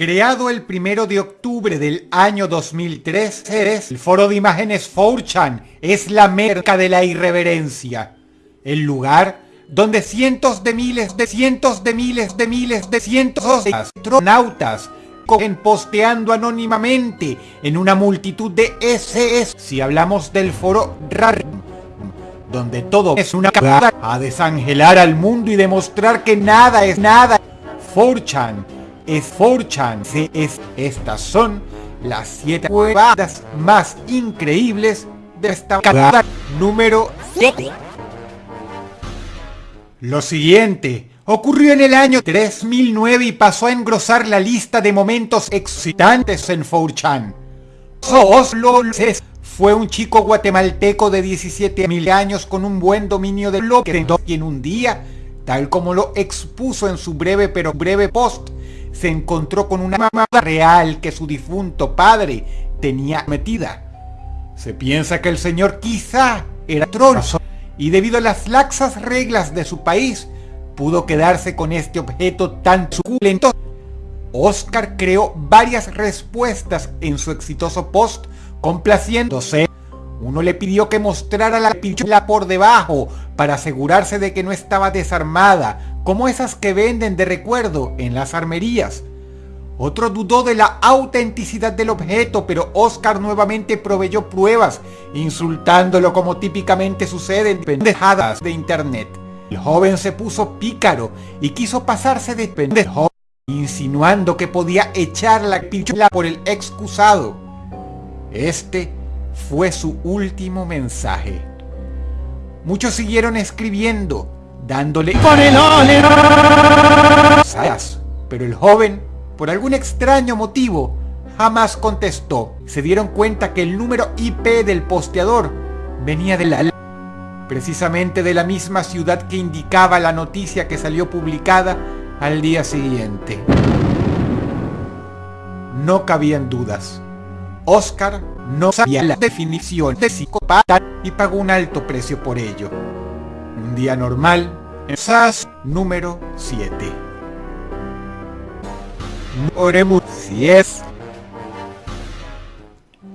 Creado el primero de octubre del año 2003, el foro de imágenes 4chan es la merca de la irreverencia. El lugar donde cientos de miles de cientos de miles de miles de cientos de astronautas cogen posteando anónimamente en una multitud de SS. Si hablamos del foro RAR, donde todo es una cagada a desangelar al mundo y demostrar que nada es nada. 4chan es 4chan. Es, estas son las 7 jugadas más increíbles de esta cagada número 7. Lo siguiente ocurrió en el año 3009 y pasó a engrosar la lista de momentos excitantes en 4chan. Oslo fue un chico guatemalteco de 17 mil años con un buen dominio del lo y en un día, tal como lo expuso en su breve pero breve post, se encontró con una mamada real que su difunto padre tenía metida. Se piensa que el señor quizá era trono y debido a las laxas reglas de su país, pudo quedarse con este objeto tan suculento. Oscar creó varias respuestas en su exitoso post complaciéndose. Uno le pidió que mostrara la pichula por debajo para asegurarse de que no estaba desarmada como esas que venden de recuerdo en las armerías. Otro dudó de la autenticidad del objeto, pero Oscar nuevamente proveyó pruebas, insultándolo como típicamente sucede en pendejadas de internet. El joven se puso pícaro y quiso pasarse de pendejo, insinuando que podía echar la pichula por el excusado. Este fue su último mensaje. Muchos siguieron escribiendo, dándole con el pero el joven, por algún extraño motivo, jamás contestó. Se dieron cuenta que el número IP del posteador venía de la precisamente de la misma ciudad que indicaba la noticia que salió publicada al día siguiente. No cabían dudas. Oscar no sabía la definición de psicopata y pagó un alto precio por ello. Un día normal, SAS número 7. Oremos.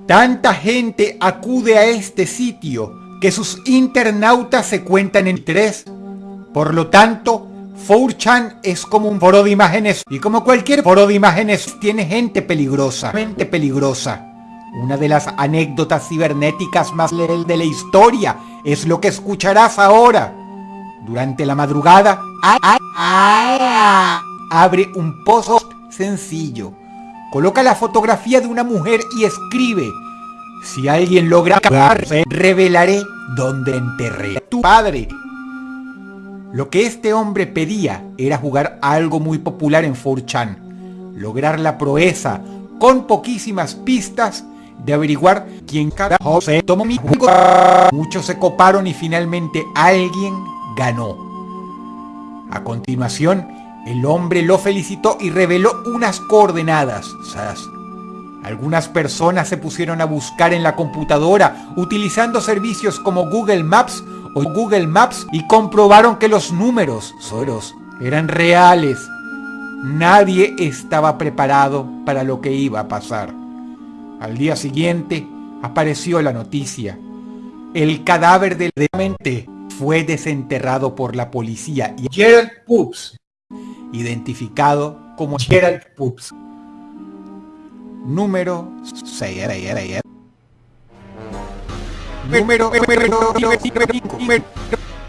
Tanta gente acude a este sitio que sus internautas se cuentan en tres. Por lo tanto, 4chan es como un foro de imágenes y como cualquier foro de imágenes tiene gente peligrosa, gente peligrosa. Una de las anécdotas cibernéticas más de la historia es lo que escucharás ahora. Durante la madrugada, abre un post sencillo. Coloca la fotografía de una mujer y escribe, si alguien logra revelaré dónde enterré a tu padre. Lo que este hombre pedía era jugar algo muy popular en 4chan, lograr la proeza con poquísimas pistas de averiguar quién carajo se tomó mi juego. Muchos se coparon y finalmente alguien ganó. A continuación, el hombre lo felicitó y reveló unas coordenadas. Algunas personas se pusieron a buscar en la computadora utilizando servicios como Google Maps o Google Maps y comprobaron que los números, Soros, eran reales. Nadie estaba preparado para lo que iba a pasar. Al día siguiente apareció la noticia. El cadáver del demente fue desenterrado por la policía y Gerald Poops, identificado como Gerald Poops. Número 6. Número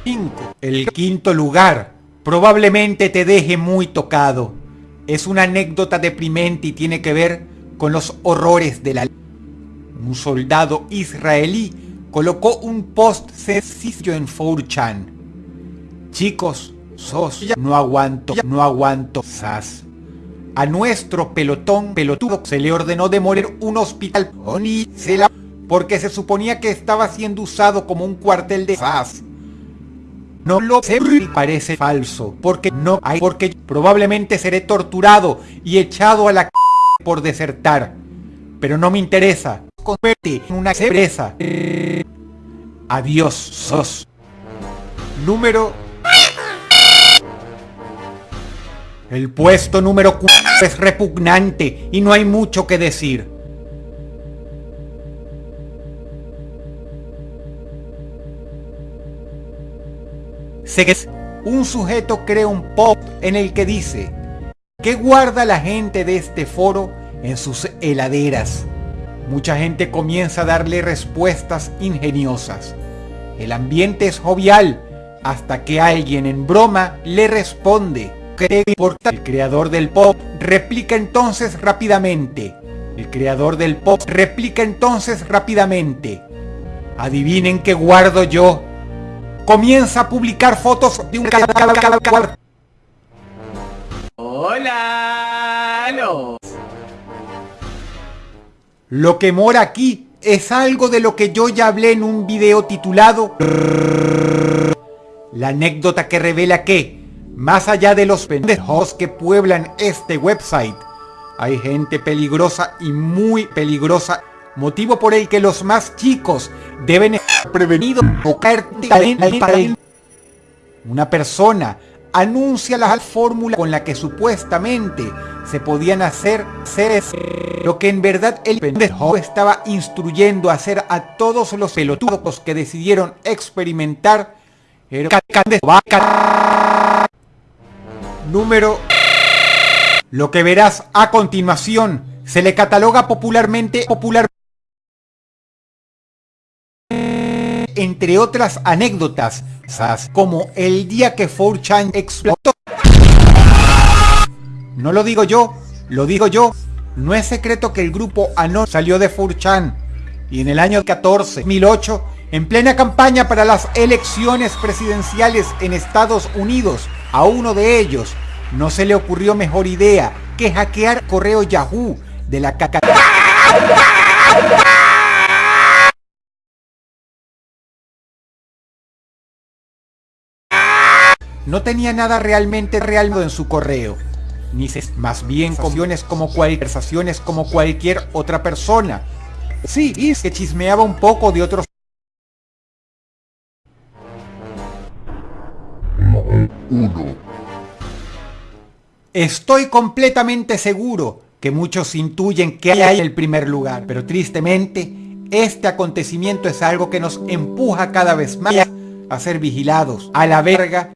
5. El quinto lugar probablemente te deje muy tocado. Es una anécdota deprimente y tiene que ver con los horrores de la... Un soldado israelí colocó un post sencillo en 4chan. Chicos, sos, no aguanto, no aguanto, sas. A nuestro pelotón pelotudo se le ordenó demoler un hospital porque se suponía que estaba siendo usado como un cuartel de sas. No lo sé, parece falso, porque no hay, porque probablemente seré torturado y echado a la por desertar. Pero no me interesa. Converte en una empresa. Adiós, sos. Número... El puesto número 4 es repugnante y no hay mucho que decir. Sé que un sujeto crea un post en el que dice ¿Qué guarda la gente de este foro en sus heladeras? Mucha gente comienza a darle respuestas ingeniosas. El ambiente es jovial hasta que alguien en broma le responde ¿Qué importa? El creador del pop replica entonces rápidamente. El creador del pop replica entonces rápidamente. Adivinen qué guardo yo. Comienza a publicar fotos de un Hola. Lo que mora aquí es algo de lo que yo ya hablé en un video titulado La anécdota que revela que más allá de los pendejos que pueblan este website, hay gente peligrosa y muy peligrosa, motivo por el que los más chicos deben estar prevenidos o caer Una persona anuncia la fórmula con la que supuestamente se podían hacer seres, lo que en verdad el pendejo estaba instruyendo a hacer a todos los pelotudos que decidieron experimentar número... Lo que verás a continuación. Se le cataloga popularmente popular entre otras anécdotas, como el día que 4chan explotó. No lo digo yo, lo digo yo. No es secreto que el grupo Anon salió de 4chan y en el año 14, 2008, en plena campaña para las elecciones presidenciales en Estados Unidos, a uno de ellos no se le ocurrió mejor idea que hackear correo Yahoo de la caca... No tenía nada realmente real en su correo, ni más bien conversaciones como conversaciones como cualquier otra persona. Sí, y que chismeaba un poco de otros uno. Estoy completamente seguro que muchos intuyen que hay el primer lugar, pero tristemente este acontecimiento es algo que nos empuja cada vez más a ser vigilados, a la verga